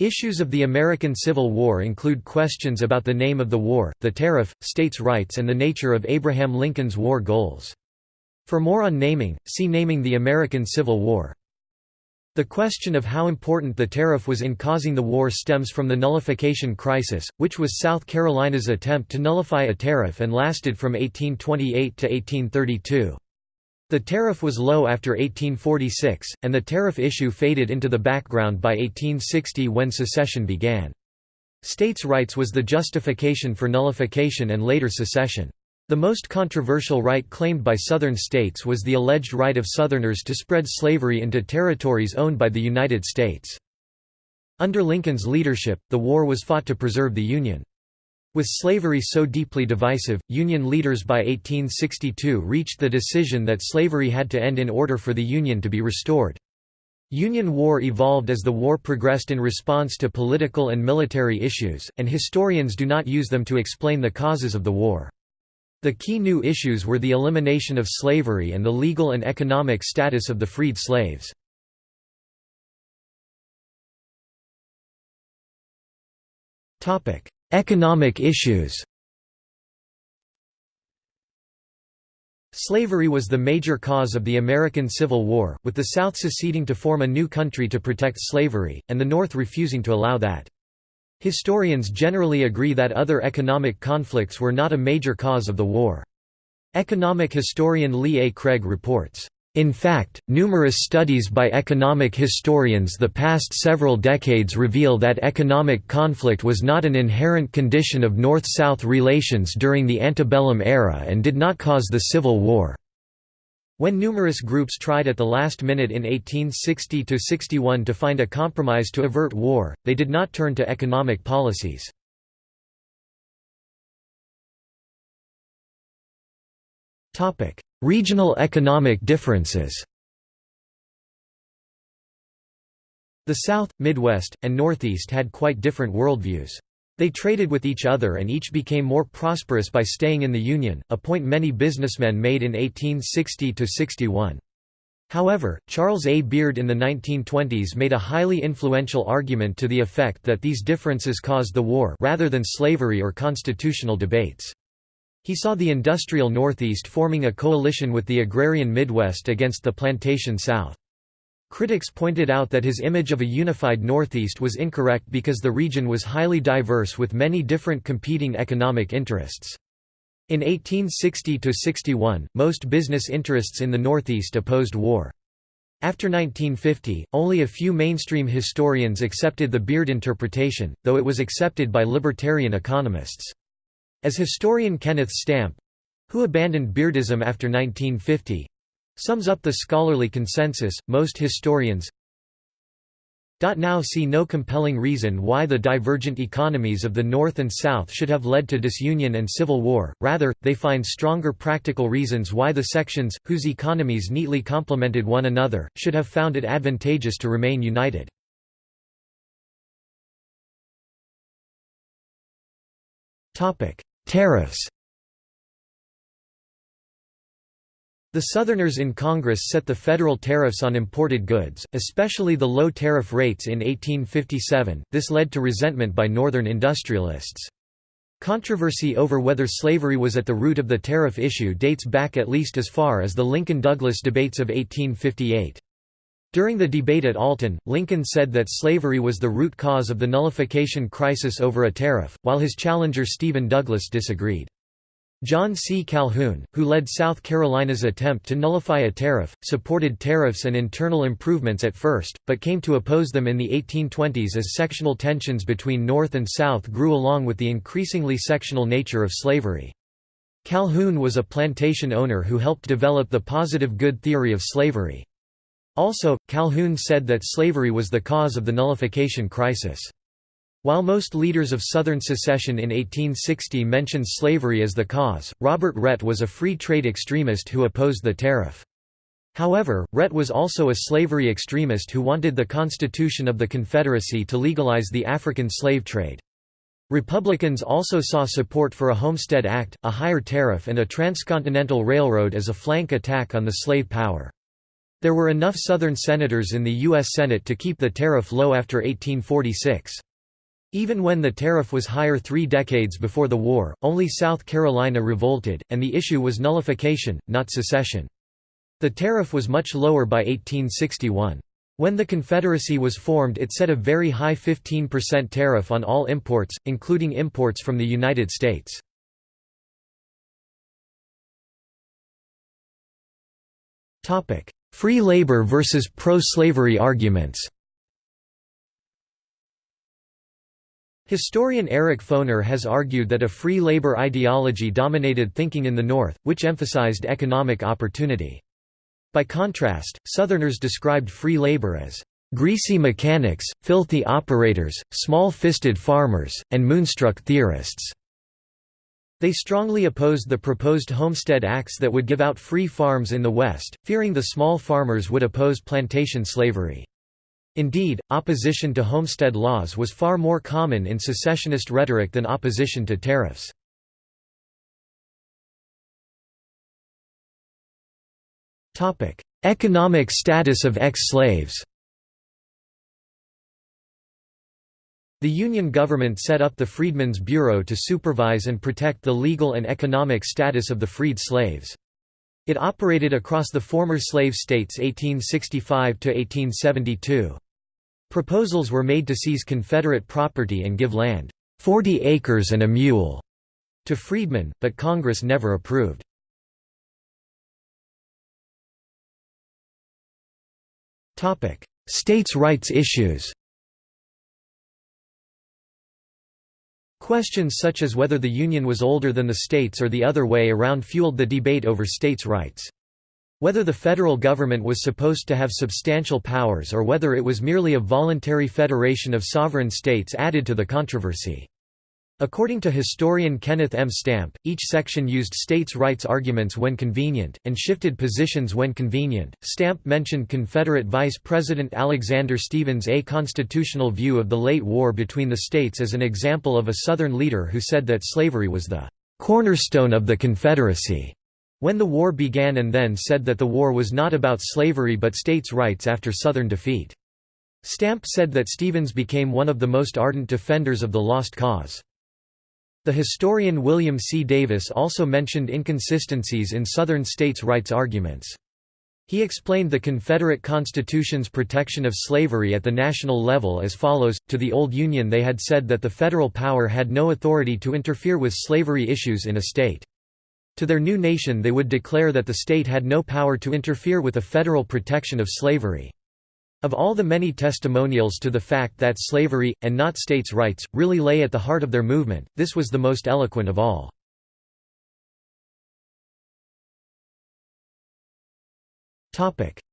Issues of the American Civil War include questions about the name of the war, the tariff, states' rights and the nature of Abraham Lincoln's war goals. For more on naming, see Naming the American Civil War. The question of how important the tariff was in causing the war stems from the nullification crisis, which was South Carolina's attempt to nullify a tariff and lasted from 1828 to 1832. The tariff was low after 1846, and the tariff issue faded into the background by 1860 when secession began. States' rights was the justification for nullification and later secession. The most controversial right claimed by Southern states was the alleged right of Southerners to spread slavery into territories owned by the United States. Under Lincoln's leadership, the war was fought to preserve the Union. With slavery so deeply divisive, Union leaders by 1862 reached the decision that slavery had to end in order for the Union to be restored. Union War evolved as the war progressed in response to political and military issues, and historians do not use them to explain the causes of the war. The key new issues were the elimination of slavery and the legal and economic status of the freed slaves. Economic issues Slavery was the major cause of the American Civil War, with the South seceding to form a new country to protect slavery, and the North refusing to allow that. Historians generally agree that other economic conflicts were not a major cause of the war. Economic historian Lee A. Craig reports, in fact, numerous studies by economic historians the past several decades reveal that economic conflict was not an inherent condition of North-South relations during the antebellum era and did not cause the Civil War. When numerous groups tried at the last minute in 1860–61 to find a compromise to avert war, they did not turn to economic policies. Regional economic differences The South, Midwest, and Northeast had quite different worldviews. They traded with each other and each became more prosperous by staying in the Union, a point many businessmen made in 1860–61. However, Charles A. Beard in the 1920s made a highly influential argument to the effect that these differences caused the war rather than slavery or constitutional debates. He saw the industrial Northeast forming a coalition with the agrarian Midwest against the plantation South. Critics pointed out that his image of a unified Northeast was incorrect because the region was highly diverse with many different competing economic interests. In 1860–61, most business interests in the Northeast opposed war. After 1950, only a few mainstream historians accepted the Beard interpretation, though it was accepted by libertarian economists. As historian Kenneth Stampp—who abandoned Beardism after 1950, Sums up the scholarly consensus, most historians now see no compelling reason why the divergent economies of the North and South should have led to disunion and civil war, rather, they find stronger practical reasons why the sections, whose economies neatly complemented one another, should have found it advantageous to remain united. Tariffs The Southerners in Congress set the federal tariffs on imported goods, especially the low tariff rates in 1857. This led to resentment by Northern industrialists. Controversy over whether slavery was at the root of the tariff issue dates back at least as far as the Lincoln-Douglas debates of 1858. During the debate at Alton, Lincoln said that slavery was the root cause of the nullification crisis over a tariff, while his challenger Stephen Douglas disagreed. John C. Calhoun, who led South Carolina's attempt to nullify a tariff, supported tariffs and internal improvements at first, but came to oppose them in the 1820s as sectional tensions between North and South grew along with the increasingly sectional nature of slavery. Calhoun was a plantation owner who helped develop the positive good theory of slavery. Also, Calhoun said that slavery was the cause of the nullification crisis. While most leaders of Southern secession in 1860 mentioned slavery as the cause, Robert Rhett was a free trade extremist who opposed the tariff. However, Rhett was also a slavery extremist who wanted the Constitution of the Confederacy to legalize the African slave trade. Republicans also saw support for a Homestead Act, a higher tariff and a transcontinental railroad as a flank attack on the slave power. There were enough Southern senators in the U.S. Senate to keep the tariff low after 1846. Even when the tariff was higher three decades before the war, only South Carolina revolted, and the issue was nullification, not secession. The tariff was much lower by 1861. When the Confederacy was formed it set a very high 15% tariff on all imports, including imports from the United States. Free labor versus pro-slavery arguments Historian Eric Foner has argued that a free labor ideology dominated thinking in the North, which emphasized economic opportunity. By contrast, Southerners described free labor as greasy mechanics, filthy operators, small-fisted farmers, and moonstruck theorists. They strongly opposed the proposed Homestead Acts that would give out free farms in the West, fearing the small farmers would oppose plantation slavery. Indeed, opposition to homestead laws was far more common in secessionist rhetoric than opposition to tariffs. Economic status of ex-slaves The Union government set up the Freedmen's Bureau to supervise and protect the legal and economic status of the freed slaves. It operated across the former slave states 1865–1872. Proposals were made to seize Confederate property and give land, 40 acres and a mule, to freedmen, but Congress never approved. States' rights issues Questions such as whether the Union was older than the states or the other way around fueled the debate over states' rights. Whether the federal government was supposed to have substantial powers or whether it was merely a voluntary federation of sovereign states added to the controversy. According to historian Kenneth M. Stampp, each section used states' rights arguments when convenient, and shifted positions when convenient. Stampp mentioned Confederate Vice President Alexander Stephens' a constitutional view of the late war between the states as an example of a Southern leader who said that slavery was the cornerstone of the Confederacy when the war began and then said that the war was not about slavery but states' rights after Southern defeat. Stampp said that Stephens became one of the most ardent defenders of the lost cause. The historian William C. Davis also mentioned inconsistencies in Southern states' rights arguments. He explained the Confederate Constitution's protection of slavery at the national level as follows, to the old Union they had said that the federal power had no authority to interfere with slavery issues in a state. To their new nation they would declare that the state had no power to interfere with the federal protection of slavery. Of all the many testimonials to the fact that slavery, and not states' rights, really lay at the heart of their movement, this was the most eloquent of all.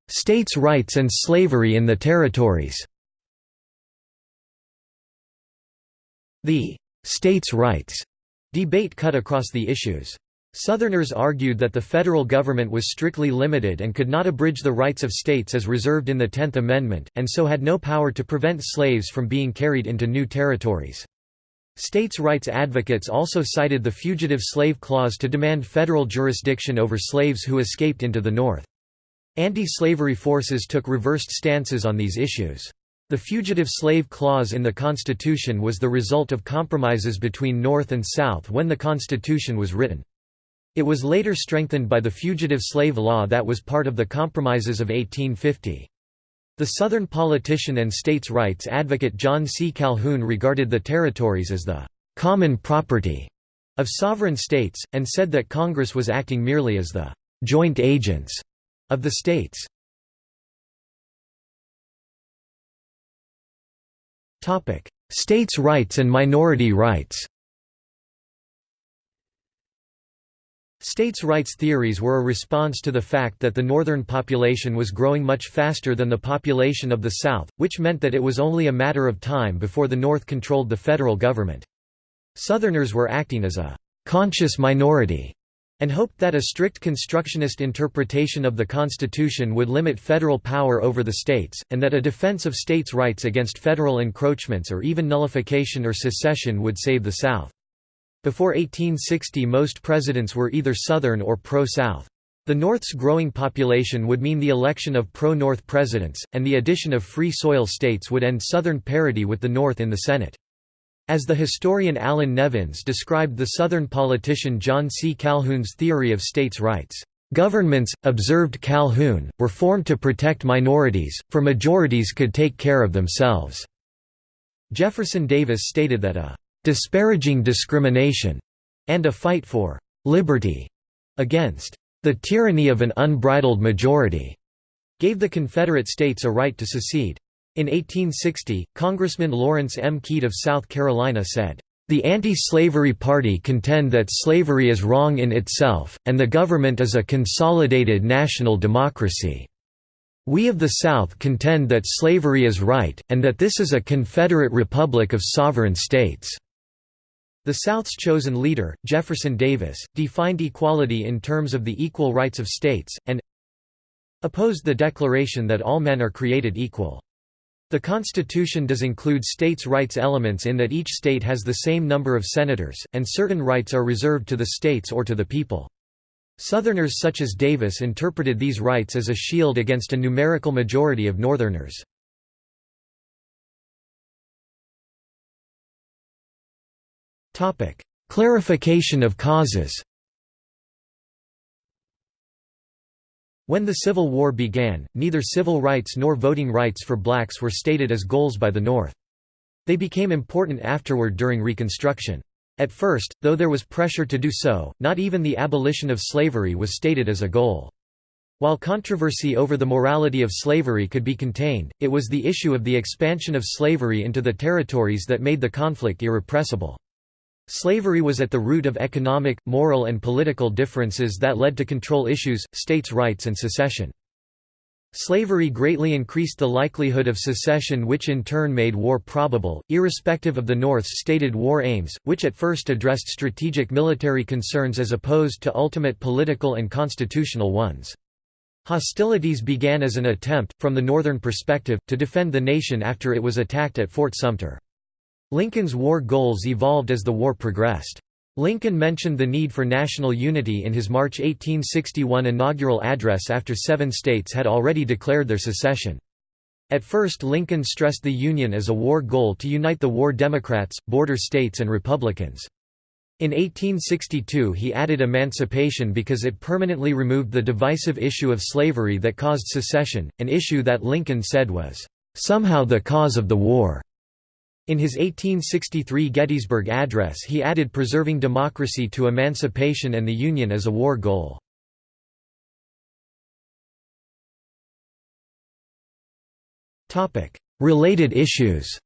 States' rights and slavery in the territories The «states' rights» debate cut across the issues. Southerners argued that the federal government was strictly limited and could not abridge the rights of states as reserved in the Tenth Amendment, and so had no power to prevent slaves from being carried into new territories. States' rights advocates also cited the Fugitive Slave Clause to demand federal jurisdiction over slaves who escaped into the North. Anti-slavery forces took reversed stances on these issues. The Fugitive Slave Clause in the Constitution was the result of compromises between North and South when the Constitution was written. It was later strengthened by the Fugitive Slave Law that was part of the Compromises of 1850. The Southern politician and states' rights advocate John C. Calhoun regarded the territories as the «common property» of sovereign states, and said that Congress was acting merely as the «joint agents» of the states. States' rights and minority rights States' rights theories were a response to the fact that the northern population was growing much faster than the population of the South, which meant that it was only a matter of time before the North controlled the federal government. Southerners were acting as a «conscious minority» and hoped that a strict constructionist interpretation of the Constitution would limit federal power over the states, and that a defense of states' rights against federal encroachments or even nullification or secession would save the South. Before 1860 most presidents were either Southern or pro-South. The North's growing population would mean the election of pro-North presidents, and the addition of free soil states would end Southern parity with the North in the Senate. As the historian Allan Nevins described the Southern politician John C. Calhoun's theory of states' rights, "...governments, observed Calhoun, were formed to protect minorities, for majorities could take care of themselves." Jefferson Davis stated that a "...disparaging discrimination," and a fight for "...liberty," against the tyranny of an unbridled majority gave the Confederate States a right to secede. In 1860, Congressman Lawrence M. Keitt of South Carolina said, "...the anti-slavery party contend that slavery is wrong in itself, and the government is a consolidated national democracy. We of the South contend that slavery is right, and that this is a Confederate republic of sovereign states." The South's chosen leader, Jefferson Davis, defined equality in terms of the equal rights of states, and opposed the declaration that all men are created equal. The Constitution does include states' rights elements in that each state has the same number of senators, and certain rights are reserved to the states or to the people. Southerners such as Davis interpreted these rights as a shield against a numerical majority of Northerners. Clarification of causes When the Civil War began, neither civil rights nor voting rights for blacks were stated as goals by the North. They became important afterward during Reconstruction. At first, though there was pressure to do so, not even the abolition of slavery was stated as a goal. While controversy over the morality of slavery could be contained, it was the issue of the expansion of slavery into the territories that made the conflict irrepressible. Slavery was at the root of economic, moral and political differences that led to control issues, states' rights and secession. Slavery greatly increased the likelihood of secession which in turn made war probable, irrespective of the North's stated war aims, which at first addressed strategic military concerns as opposed to ultimate political and constitutional ones. Hostilities began as an attempt, from the Northern perspective, to defend the nation after it was attacked at Fort Sumter. Lincoln's war goals evolved as the war progressed. Lincoln mentioned the need for national unity in his March 1861 inaugural address after seven states had already declared their secession. At first Lincoln stressed the Union as a war goal to unite the war Democrats, border states and Republicans. In 1862 he added emancipation because it permanently removed the divisive issue of slavery that caused secession, an issue that Lincoln said was, "...somehow the cause of the war." In his 1863 Gettysburg Address he added preserving democracy to emancipation and the Union as a war goal. Related issues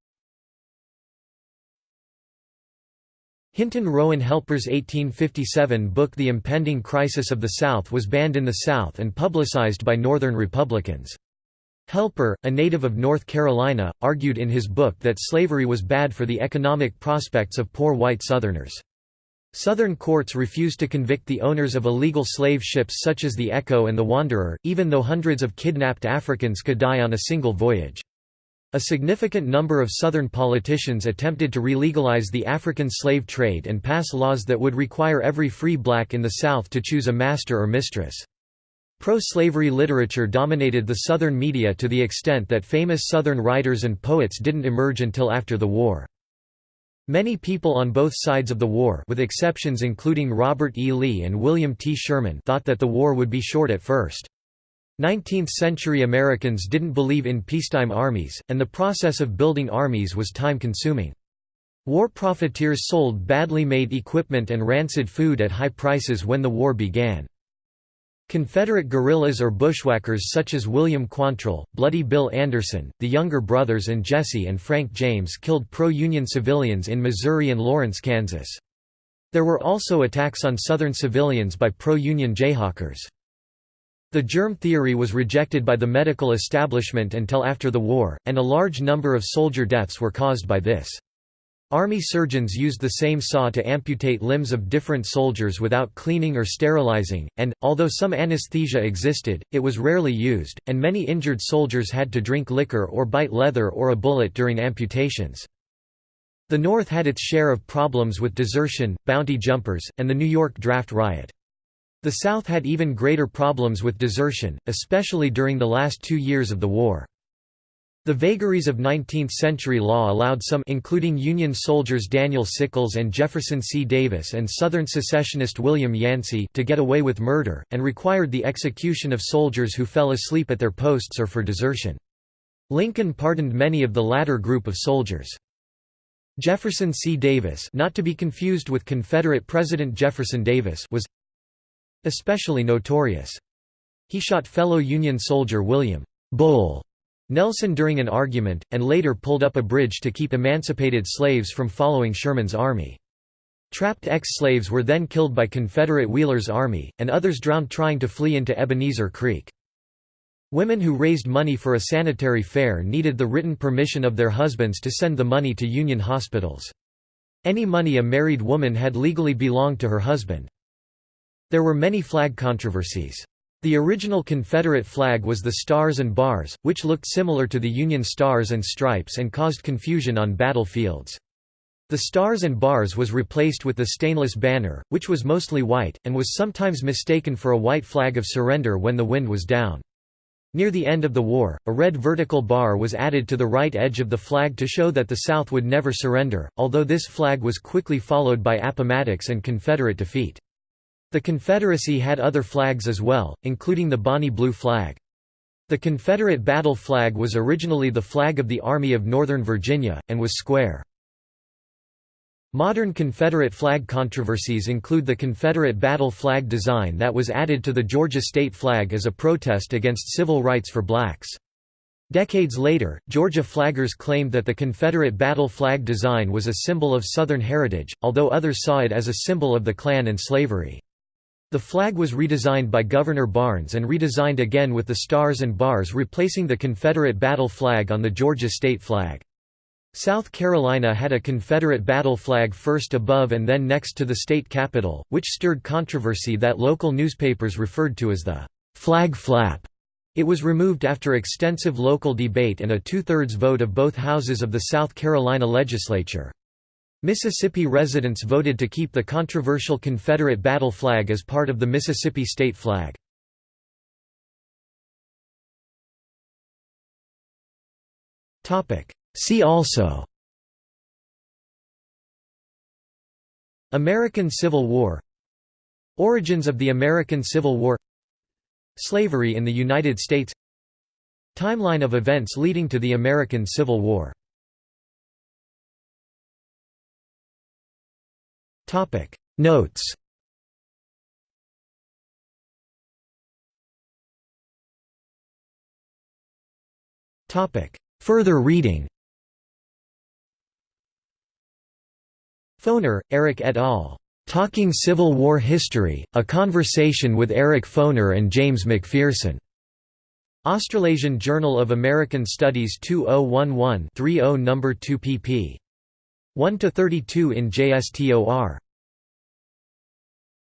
Hinton Rowan Helper's 1857 book The Impending Crisis of the South was banned in the South and publicized by Northern Republicans. Helper, a native of North Carolina, argued in his book that slavery was bad for the economic prospects of poor white Southerners. Southern courts refused to convict the owners of illegal slave ships such as the Echo and the Wanderer, even though hundreds of kidnapped Africans could die on a single voyage. A significant number of Southern politicians attempted to relegalize the African slave trade and pass laws that would require every free black in the South to choose a master or mistress. Pro-slavery literature dominated the Southern media to the extent that famous Southern writers and poets didn't emerge until after the war. Many people on both sides of the war with exceptions including Robert E. Lee and William T. Sherman thought that the war would be short at first. 19th-century Americans didn't believe in peacetime armies, and the process of building armies was time-consuming. War profiteers sold badly made equipment and rancid food at high prices when the war began. Confederate guerrillas or bushwhackers such as William Quantrill, Bloody Bill Anderson, the Younger Brothers and Jesse and Frank James killed pro-Union civilians in Missouri and Lawrence, Kansas. There were also attacks on Southern civilians by pro-Union Jayhawkers. The germ theory was rejected by the medical establishment until after the war, and a large number of soldier deaths were caused by this. Army surgeons used the same saw to amputate limbs of different soldiers without cleaning or sterilizing, and, although some anesthesia existed, it was rarely used, and many injured soldiers had to drink liquor or bite leather or a bullet during amputations. The North had its share of problems with desertion, bounty jumpers, and the New York draft riot. The South had even greater problems with desertion, especially during the last two years of the war. The vagaries of 19th-century law allowed some including Union soldiers Daniel Sickles and Jefferson C. Davis and Southern secessionist William Yancey to get away with murder, and required the execution of soldiers who fell asleep at their posts or for desertion. Lincoln pardoned many of the latter group of soldiers. Jefferson C. Davis not to be confused with Confederate President Jefferson Davis was especially notorious. He shot fellow Union soldier William Bull Nelson during an argument, and later pulled up a bridge to keep emancipated slaves from following Sherman's army. Trapped ex-slaves were then killed by Confederate Wheeler's army, and others drowned trying to flee into Ebenezer Creek. Women who raised money for a sanitary fair needed the written permission of their husbands to send the money to Union hospitals. Any money a married woman had legally belonged to her husband. There were many flag controversies. The original Confederate flag was the Stars and Bars, which looked similar to the Union Stars and Stripes and caused confusion on battlefields. The Stars and Bars was replaced with the stainless banner, which was mostly white, and was sometimes mistaken for a white flag of surrender when the wind was down. Near the end of the war, a red vertical bar was added to the right edge of the flag to show that the South would never surrender, although this flag was quickly followed by Appomattox and Confederate defeat. The Confederacy had other flags as well, including the Bonnie Blue flag. The Confederate battle flag was originally the flag of the Army of Northern Virginia, and was square. Modern Confederate flag controversies include the Confederate battle flag design that was added to the Georgia state flag as a protest against civil rights for blacks. Decades later, Georgia flaggers claimed that the Confederate battle flag design was a symbol of Southern heritage, although others saw it as a symbol of the Klan and slavery. The flag was redesigned by Governor Barnes and redesigned again with the stars and bars replacing the Confederate battle flag on the Georgia state flag. South Carolina had a Confederate battle flag first above and then next to the state capitol, which stirred controversy that local newspapers referred to as the flag flap. It was removed after extensive local debate and a two-thirds vote of both houses of the South Carolina legislature. Mississippi residents voted to keep the controversial Confederate battle flag as part of the Mississippi state flag. See also American Civil War Origins of the American Civil War Slavery in the United States Timeline of events leading to the American Civil War Topic Notes Topic Further reading Foner, Eric et al. Talking Civil War History, A Conversation with Eric Foner and James McPherson. Australasian Journal of American Studies 2011-30 No. 2 pp. 1–32 in JSTOR